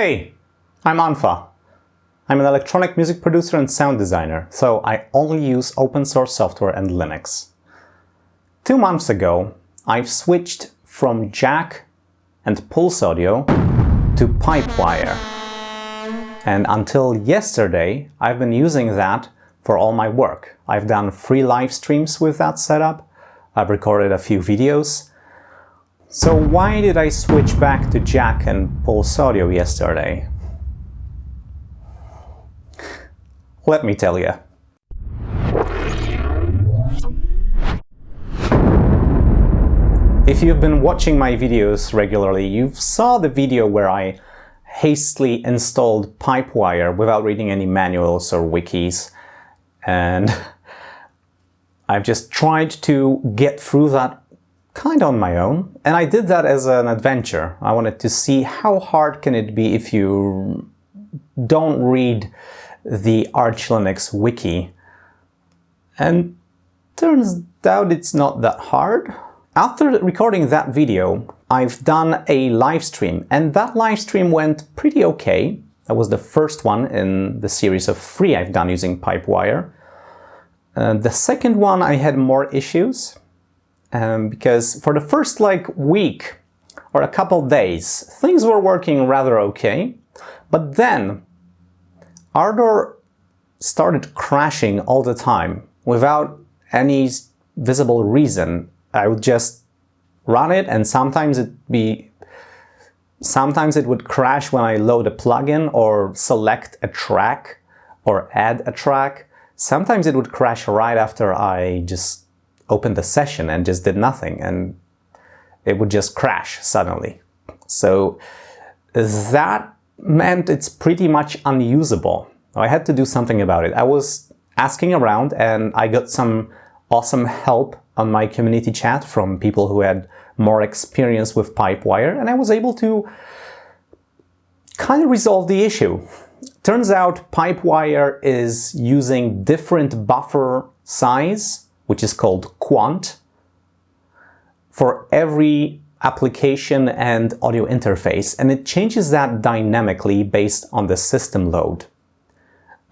Hey, I'm unfa. I'm an electronic music producer and sound designer, so I only use open source software and Linux. Two months ago, I've switched from Jack and Pulse Audio to Pipewire. And until yesterday, I've been using that for all my work. I've done free live streams with that setup, I've recorded a few videos. So why did I switch back to Jack and Pulse Audio yesterday? Let me tell you. If you've been watching my videos regularly, you saw the video where I hastily installed Pipewire without reading any manuals or wikis. And I've just tried to get through that kind of on my own. And I did that as an adventure. I wanted to see how hard can it be if you don't read the Arch Linux wiki. And turns out it's not that hard. After recording that video, I've done a live stream and that live stream went pretty okay. That was the first one in the series of three I've done using Pipewire. Uh, the second one I had more issues um, because for the first like week or a couple days things were working rather okay but then Ardour started crashing all the time without any visible reason. I would just run it and sometimes it be sometimes it would crash when I load a plugin or select a track or add a track. Sometimes it would crash right after I just opened the session and just did nothing and it would just crash suddenly. So that meant it's pretty much unusable. I had to do something about it. I was asking around and I got some awesome help on my community chat from people who had more experience with Pipewire and I was able to kind of resolve the issue. Turns out Pipewire is using different buffer size, which is called quant, for every application and audio interface, and it changes that dynamically based on the system load.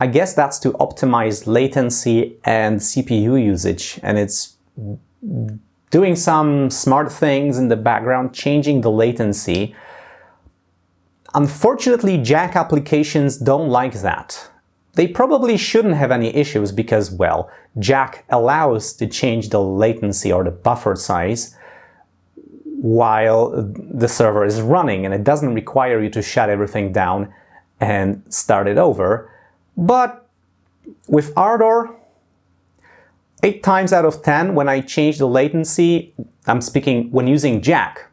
I guess that's to optimize latency and CPU usage, and it's doing some smart things in the background, changing the latency. Unfortunately, Jack applications don't like that. They probably shouldn't have any issues because, well, Jack allows to change the latency or the buffer size while the server is running and it doesn't require you to shut everything down and start it over. But with Ardour, 8 times out of 10 when I change the latency, I'm speaking when using Jack.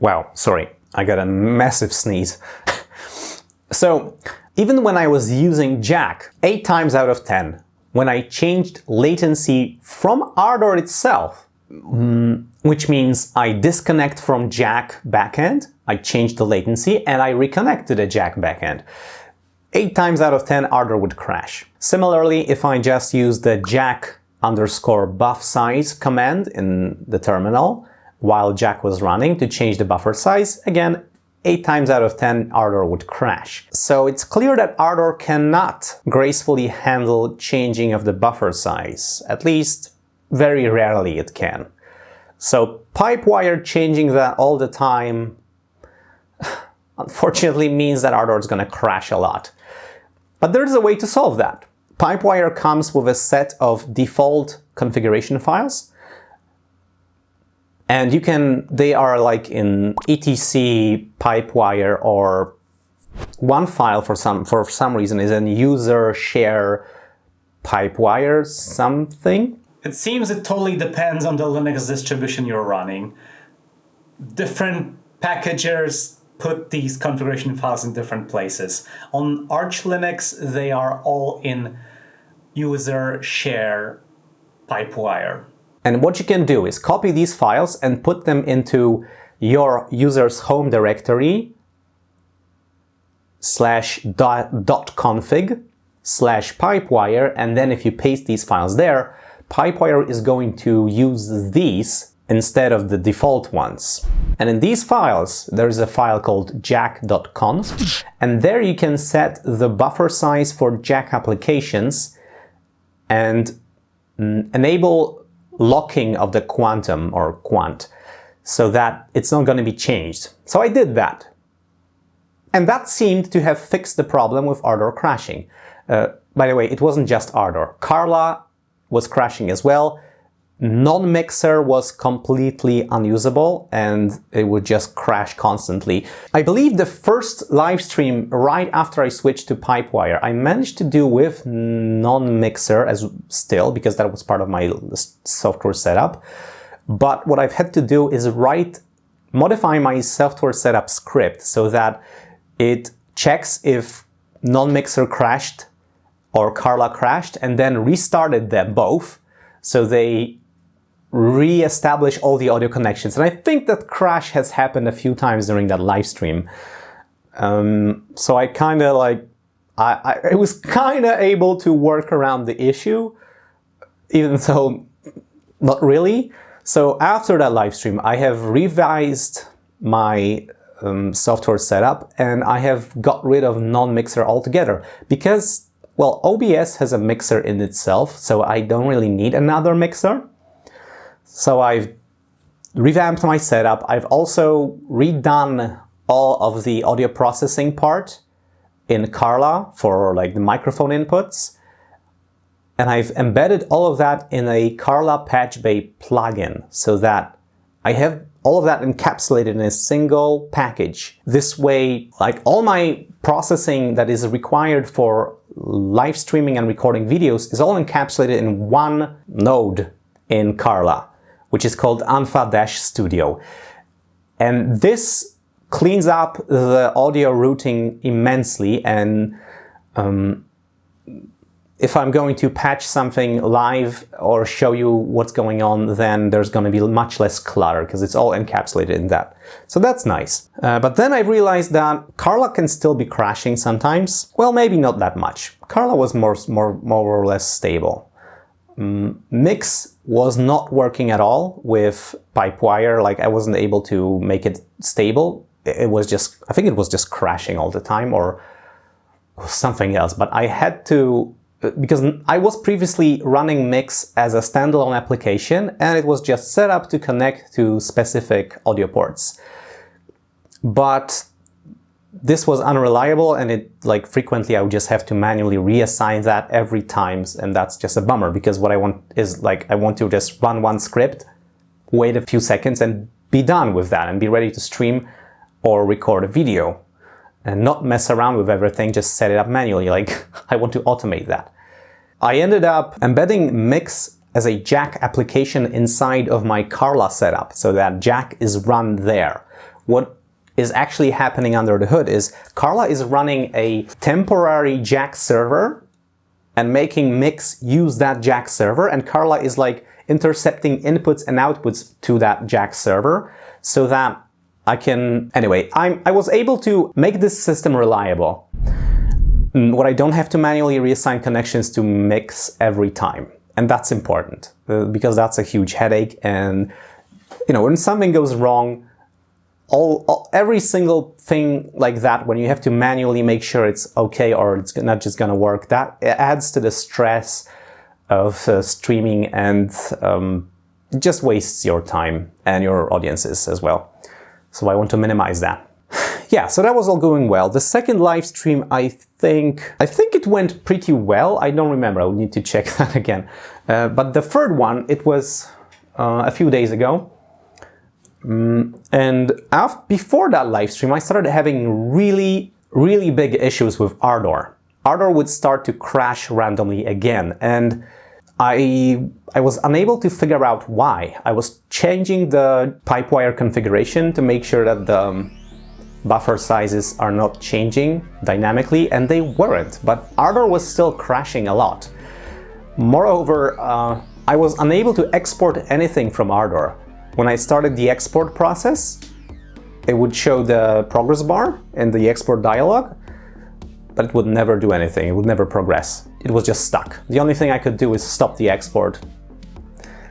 Wow, sorry, I got a massive sneeze. So even when I was using Jack 8 times out of 10, when I changed latency from Ardour itself, mm, which means I disconnect from Jack backend, I change the latency and I reconnect to the Jack backend. 8 times out of 10 Ardour would crash. Similarly, if I just use the jack underscore buff size command in the terminal while Jack was running to change the buffer size, again, 8 times out of 10 Ardour would crash. So it's clear that Ardour cannot gracefully handle changing of the buffer size, at least very rarely it can. So Pipewire changing that all the time unfortunately means that Ardour is going to crash a lot. But there's a way to solve that. Pipewire comes with a set of default configuration files and you can, they are like in etc pipewire or one file for some, for some reason is an user share pipewire something. It seems it totally depends on the Linux distribution you're running. Different packagers put these configuration files in different places. On Arch Linux, they are all in user share pipewire. And what you can do is copy these files and put them into your user's home directory slash dot, dot config slash pipewire, and then if you paste these files there, pipewire is going to use these instead of the default ones. And in these files, there's a file called jack.conf, and there you can set the buffer size for Jack applications and enable locking of the quantum or quant so that it's not going to be changed. So I did that. And that seemed to have fixed the problem with Ardour crashing. Uh, by the way, it wasn't just Ardour. Carla was crashing as well. Non-mixer was completely unusable and it would just crash constantly. I believe the first live stream right after I switched to Pipewire, I managed to do with non-mixer as still because that was part of my software setup. But what I've had to do is write, modify my software setup script so that it checks if non-mixer crashed or Carla crashed and then restarted them both so they re-establish all the audio connections. And I think that crash has happened a few times during that live stream. Um, so I kind of like, I, I, was kind of able to work around the issue, even though not really. So after that live stream, I have revised my um, software setup and I have got rid of non-mixer altogether because, well, OBS has a mixer in itself, so I don't really need another mixer. So I've revamped my setup. I've also redone all of the audio processing part in Carla for like the microphone inputs. And I've embedded all of that in a Carla Patch Bay plugin so that I have all of that encapsulated in a single package. This way, like all my processing that is required for live streaming and recording videos is all encapsulated in one node in Carla, which is called unfa-Studio. And this cleans up the audio routing immensely and um, if I'm going to patch something live or show you what's going on, then there's going to be much less clutter because it's all encapsulated in that. So that's nice. Uh, but then I realized that Carla can still be crashing sometimes. Well, maybe not that much. Carla was more, more, more or less stable. Um, Mix was not working at all with Pipewire. Like I wasn't able to make it stable. It was just, I think it was just crashing all the time or something else. But I had to because I was previously running Mix as a standalone application and it was just set up to connect to specific audio ports. But this was unreliable and it like frequently I would just have to manually reassign that every time and that's just a bummer because what I want is like I want to just run one script, wait a few seconds and be done with that and be ready to stream or record a video and not mess around with everything, just set it up manually. Like I want to automate that. I ended up embedding Mix as a Jack application inside of my Carla setup so that Jack is run there. What is actually happening under the hood is Carla is running a temporary Jack server and making Mix use that Jack server and Carla is like intercepting inputs and outputs to that Jack server so that I can... Anyway, I'm, I was able to make this system reliable. Mm, what I don't have to manually reassign connections to mix every time. And that's important uh, because that's a huge headache. And, you know, when something goes wrong, all, all, every single thing like that, when you have to manually make sure it's okay or it's not just to work, that adds to the stress of uh, streaming and um, just wastes your time and your audiences as well. So I want to minimize that yeah, so that was all going well. The second live stream, I think, I think it went pretty well. I don't remember. I will need to check that again. Uh, but the third one, it was uh, a few days ago. Um, and after, before that live stream, I started having really, really big issues with Ardour. Ardour would start to crash randomly again. And I, I was unable to figure out why. I was changing the Pipewire configuration to make sure that the um, buffer sizes are not changing dynamically, and they weren't, but Ardour was still crashing a lot. Moreover, uh, I was unable to export anything from Ardour. When I started the export process, it would show the progress bar in the export dialog, but it would never do anything, it would never progress. It was just stuck. The only thing I could do is stop the export.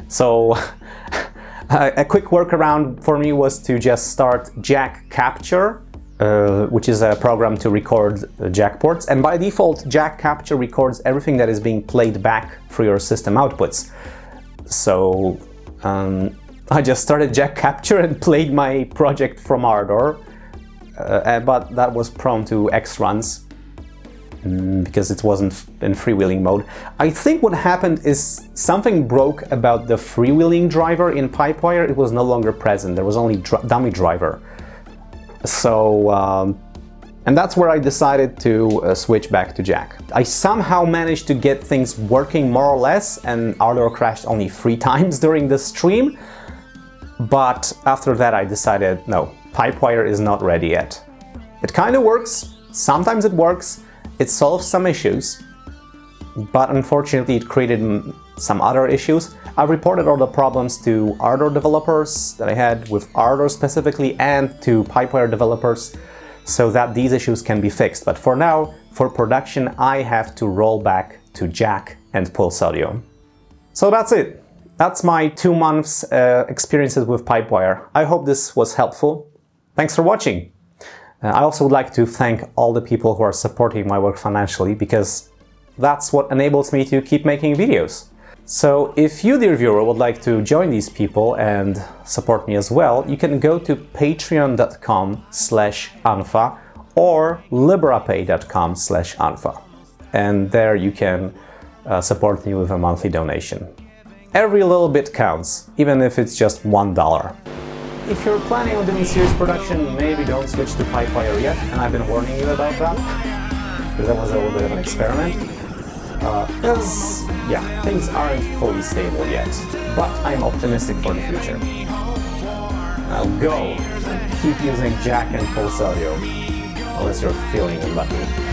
So a quick workaround for me was to just start Jack Capture, uh, which is a program to record jack ports. And by default, Jack Capture records everything that is being played back through your system outputs. So um, I just started Jack Capture and played my project from Ardour, uh, but that was prone to X runs mm, because it wasn't in freewheeling mode. I think what happened is something broke about the freewheeling driver in Pipewire. It was no longer present. There was only dr dummy driver. So, um, and that's where I decided to uh, switch back to Jack. I somehow managed to get things working more or less and Ardour crashed only three times during the stream. But after that I decided, no, Pipewire is not ready yet. It kind of works, sometimes it works, it solves some issues, but unfortunately it created some other issues. I reported all the problems to Ardour developers that I had with Ardour specifically and to Pipewire developers so that these issues can be fixed. But for now, for production, I have to roll back to Jack and Pulse Audio. So that's it. That's my two months uh, experiences with Pipewire. I hope this was helpful. Thanks for watching. Uh, I also would like to thank all the people who are supporting my work financially because that's what enables me to keep making videos. So if you, dear viewer, would like to join these people and support me as well, you can go to patreon.com slash unfa or liberapay.com slash unfa. And there you can uh, support me with a monthly donation. Every little bit counts, even if it's just one dollar. If you're planning on doing serious production, maybe don't switch to Pipewire yet, and I've been warning you about that, because that was a little bit of an experiment. Because, uh, yeah, things aren't fully stable yet, but I'm optimistic for the future. Now go, keep using Jack and Pulse Audio, unless you're feeling lucky.